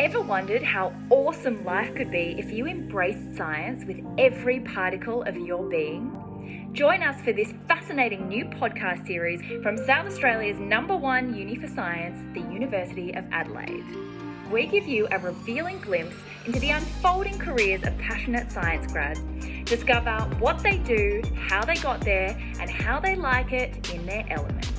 Ever wondered how awesome life could be if you embraced science with every particle of your being? Join us for this fascinating new podcast series from South Australia's number one uni for science, the University of Adelaide. We give you a revealing glimpse into the unfolding careers of passionate science grads. Discover what they do, how they got there, and how they like it in their element.